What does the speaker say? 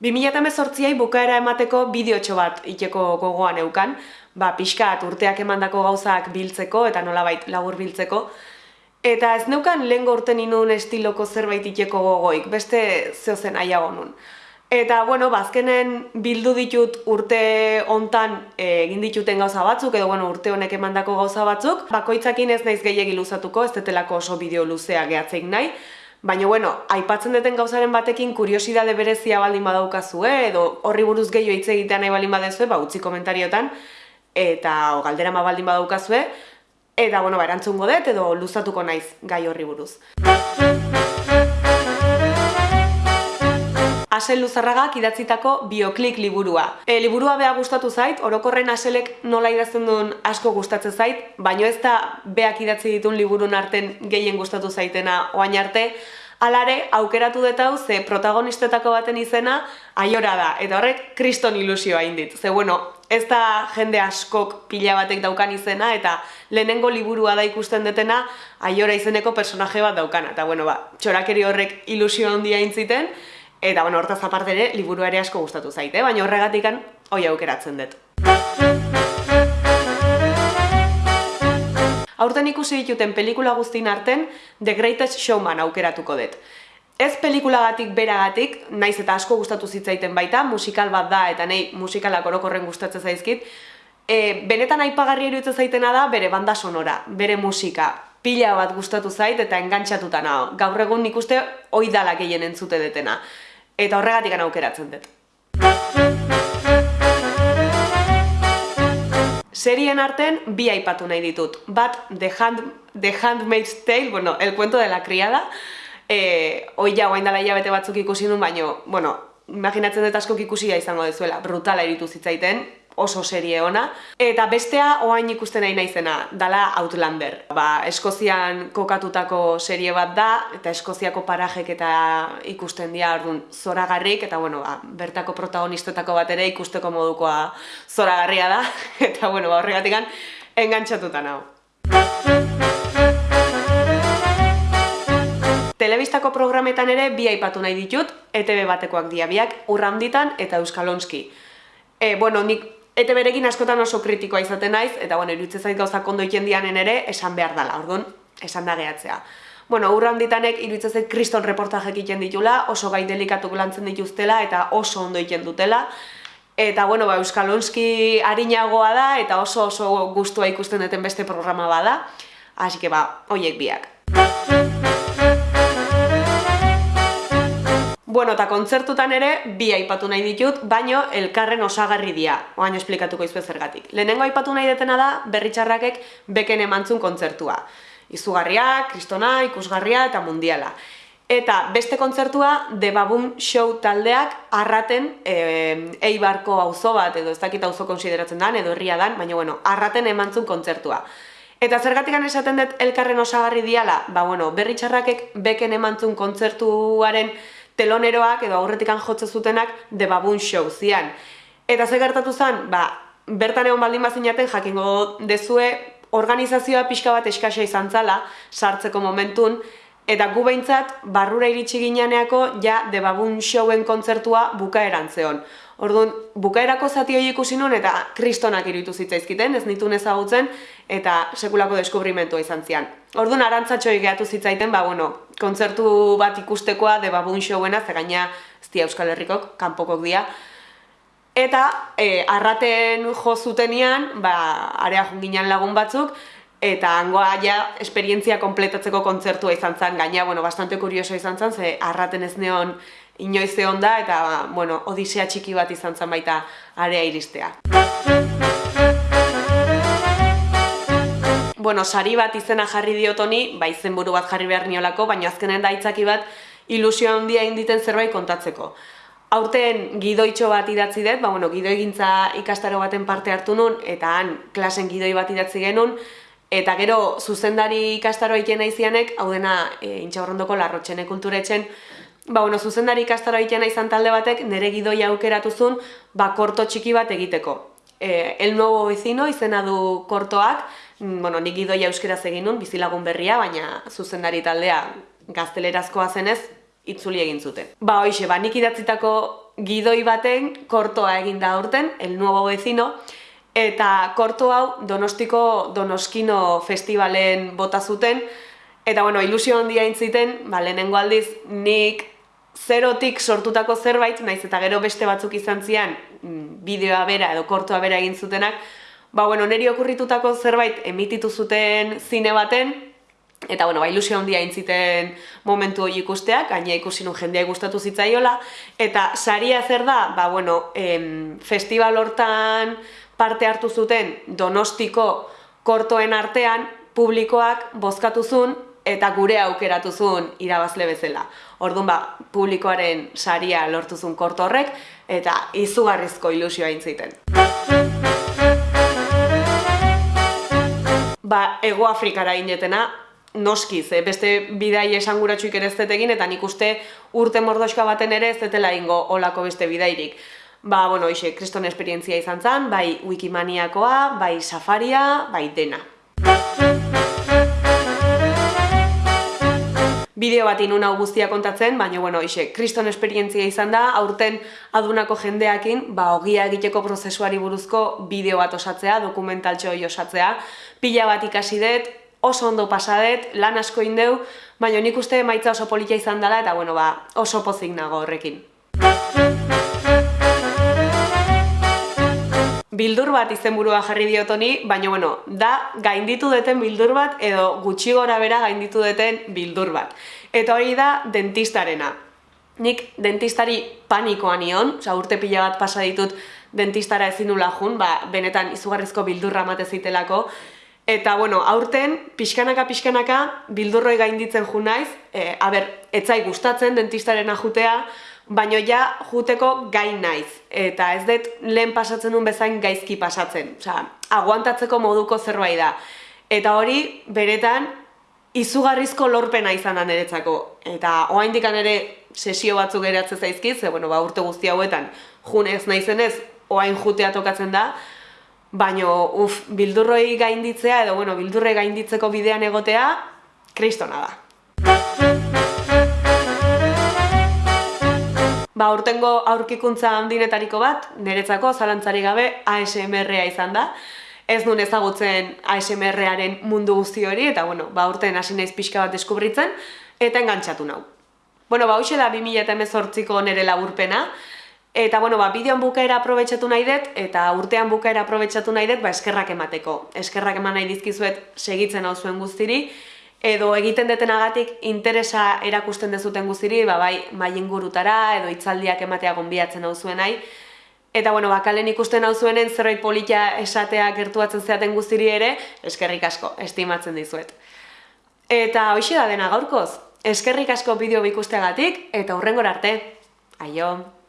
2018ai bukaera emateko bideotxo bat iteko gogoan eukan, ba, pixkat urteak emandako gauzak biltzeko eta nolabait labur biltzeko. Eta ez neukan lehen gorten inun estiloko zerbait iteko gogoik, beste zehozen aiago nun. Eta, bueno, bazkenen ba, bildu ditut urte hontan eh, egin dituten gauza batzuk, edo, bueno, urte honek emandako gauza batzuk. Bakoitzakin ez naiz gehiagi luzatuko, ez detelako oso bideo luzea gehatzeik nahi. Baina, bueno, aipatzen duten gauzaren batekin kuriosidade berezia baldin badaukazue, edo horri buruz gehiago hitz egitea nahi baldin badezue, ba, utzi komentariotan, eta o, galdera ma baldin badaukazue, eta, bueno, ba, erantzungo dut, edo luzatuko naiz gai horri buruz. Asel Luzarragak idatzitako bioklik liburua. E, liburua beha gustatu zait, orokorren aselek nola idazten duen asko gustatzen zait, baino ez da beak idatzi ditun liburun arten gehien gustatu zaitena oain arte, alare aukeratu dut hau ze protagonistetako baten izena aiora da, eta horrek kriston ilusioa indit. Ze bueno, ez da jende askok pila batek daukan izena, eta lehenengo liburua da ikusten detena aiora izeneko personaje bat daukana. Eta bueno, ba, txorakeri horrek ilusio handia intziten, Eta, bueno, hortaz aparte ere, liburu ere asko gustatu zaite, baina horregatikan hoi aukeratzen dut. Aurten ikusi dituten pelikula guztin arten, The Greatest Showman aukeratuko dut. Ez pelikulagatik beragatik, naiz eta asko gustatu zitzaiten baita, musikal bat da eta nei musikalak orokorren gustatzen zaizkit, e, benetan aipagarri iruditzen zaitena da bere banda sonora, bere musika. Pila bat gustatu zait eta engantxatuta nago. Gaur egun nik uste oidala gehien entzute detena eta horregatik aukeratzen dut. Serien arten bi aipatu nahi ditut. Bat, The, Hand, The Handmaid's Tale, bueno, El cuento de la criada, eh, oi ja, oain dala hilabete batzuk ikusi nun, baino, bueno, imaginatzen dut askok ikusia izango dezuela, brutala iritu zitzaiten, oso serie ona. Eta bestea oain ikusten nahi naizena, dala Outlander. Ba, Eskozian kokatutako serie bat da, eta Eskoziako parajek eta ikusten dira orduan zoragarrik, eta bueno, ba, bertako protagonistetako bat ere ikusteko modukoa zoragarria da, eta bueno, ba, horregatik engantxatuta nago. Telebistako programetan ere bi aipatu nahi ditut, ETV batekoak diabiak, urranditan eta euskalonski. E, bueno, nik Eta berekin askotan oso kritikoa izaten naiz, eta bueno, iruditzen zait gauza kondo iken dianen ere, esan behar dela, orduan, esan da gehatzea. Bueno, urra handitanek iruditzen zait kriston reportajek egiten ditula, oso gai delikatuk lantzen dituztela, eta oso ondo egiten dutela. Eta, bueno, ba, Euskalonski harinagoa da, eta oso oso gustua ikusten duten beste programa bada. Asi que, ba, hoiek biak. Bueno, eta kontzertutan ere, bi aipatu nahi ditut, baino elkarren osagarri dia, oain esplikatuko izue zergatik. Lehenengo aipatu nahi detena da, berritxarrakek beken emantzun kontzertua. Izugarria, kristona, ikusgarria eta mundiala. Eta beste kontzertua, The Baboon Show taldeak arraten e, eibarko auzo bat, edo ez dakit auzo konsideratzen dan, edo herria dan, baina bueno, arraten emantzun kontzertua. Eta zergatik esaten dut elkarren osagarri diala, ba bueno, berritxarrakek beken emantzun kontzertuaren teloneroak edo aurretikan jotze zutenak The Baboon Show zian. Eta ze gertatu zen, ba, bertan egon baldin bazinaten jakingo dezue organizazioa pixka bat eskasa izan zala sartzeko momentun, eta gu behintzat barrura iritsi gineaneako ja The Baboon Showen kontzertua bukaeran zeon. Orduan, bukaerako zati hori ikusi nun eta kristonak iruditu zitzaizkiten, ez nitu ezagutzen eta sekulako deskubrimentua izan zian. Orduan, arantzatxoi gehatu zitzaiten, ba, bueno, kontzertu bat ikustekoa de babun showena, ze gaina ez dia Euskal Herrikok, kanpokok dia. Eta e, arraten jo zutenian, ba, area junginan lagun batzuk, eta hangoa ja esperientzia kompletatzeko kontzertua izan zen, gaina, bueno, bastante kurioso izan zen, ze arraten ez neon inoiz egon da, eta, bueno, odisea txiki bat izan zen baita area iristea. Bueno, sari bat izena jarri diotoni, ba izenburu bat jarri behar niolako, baina azkenen daitzaki bat ilusio handia inditen zerbait kontatzeko. Aurten gidoitxo bat idatzi dut, ba, bueno, gidoi gintza ikastaro baten parte hartu nun, eta han klasen gidoi bat idatzi genuen, eta gero zuzendari ikastaro egiten aizianek, hau dena e, intxaurrondoko larrotxene kulturetzen, ba, bueno, zuzendari ikastaro egiten aizan talde batek, nire gidoi aukeratu zuen, ba, korto txiki bat egiteko. E, el nuevo vecino izena du kortoak, Mm, bueno, nik idoia euskeraz egin nun, bizilagun berria, baina zuzendari taldea gaztelerazkoa zenez, itzuli egin zuten. Ba, hoxe, ba, nik idatzitako gidoi baten kortoa egin da aurten, el nuevo vecino, eta korto hau Donostiko Donoskino festivalen bota zuten, eta bueno, ilusio handia intziten, ba, lehenengo aldiz, nik zerotik sortutako zerbait, naiz eta gero beste batzuk izan zian, mm, bideoa bera edo kortoa bera egin zutenak, ba, bueno, neri okurritutako zerbait emititu zuten zine baten, eta bueno, ba, ilusio handia intziten momentu hori ikusteak, gaina ikusi nun jendea gustatu zitzaiola, eta saria zer da, ba, bueno, em, festival hortan parte hartu zuten donostiko kortoen artean, publikoak bozkatu zuen, eta gure aukeratu zuen irabazle bezala. Orduan ba, publikoaren saria lortu zuen korto horrek, eta izugarrizko ilusioa intziten. Ba, Ego Afrikara inetena, noskiz, eh? beste bidai esanguratsuik ere ez egin, eta nik uste urte mordoska baten ere ez detela ingo olako beste bidairik. Ba, bueno, ixe, kriston esperientzia izan zen, bai wikimaniakoa, bai safaria, bai dena. bideo bat inun hau guztia kontatzen, baina, bueno, ixe, kriston esperientzia izan da, aurten adunako jendeakin, ba, ogia egiteko prozesuari buruzko bideo bat osatzea, dokumentaltxo osatzea, pila bat ikasi dut, oso ondo pasadet, lan asko indeu, baina nik uste maitza oso politia izan dela, eta, bueno, ba, oso pozik nago horrekin. Bildur bat izenburua jarri diotoni, baina bueno, da gainditu deten bildur bat edo gutxi gora bera gainditu deten bildur bat. Eta hori da dentistarena. Nik dentistari panikoa nion, oza, urte pila bat pasa ditut dentistara ezin nula jun, ba, benetan izugarrizko bildurra mate zitelako. Eta, bueno, aurten, pixkanaka, pixkanaka, bildurroi gainditzen jun naiz, e, aber, etzai gustatzen dentistarena jutea, baino ja juteko gain naiz. Eta ez dut lehen pasatzen duen bezain gaizki pasatzen. Osa, aguantatzeko moduko zerbait da. Eta hori, beretan, izugarrizko lorpena izan da niretzako. Eta oain dikan ere sesio batzuk geratzen zaizkiz, ze bueno, ba, urte guzti hauetan junez naizenez, oain jutea tokatzen da, baino, uf, bildurroi gainditzea, edo, bueno, bildurroi gainditzeko bidean egotea, kristona da. Ba, urtengo aurkikuntza handinetariko bat, niretzako zalantzari gabe ASMR-a izan da. Ez nuen ezagutzen ASMR-aren mundu guzti hori, eta bueno, ba, urten hasi naiz pixka bat deskubritzen, eta engantzatu nau. Bueno, ba, hoxe da 2018ko nere laburpena, eta bueno, ba, bideoan bukaera aprobetsatu nahi dut, eta urtean bukaera aprobetsatu nahi dut, ba, eskerrak emateko. Eskerrak eman nahi dizkizuet segitzen hau zuen guztiri, edo egiten detenagatik interesa erakusten dezuten guztiri, ba, bai, mai ingurutara, edo itzaldiak ematea gonbiatzen hau zuen. Eta, bueno, bakalen ikusten hau zuenen zerbait politia esatea gertuatzen zeaten guztiri ere, eskerrik asko, estimatzen dizuet. Eta hoxe da dena gaurkoz, eskerrik asko bideo bikusteagatik, eta hurrengor arte. Aio!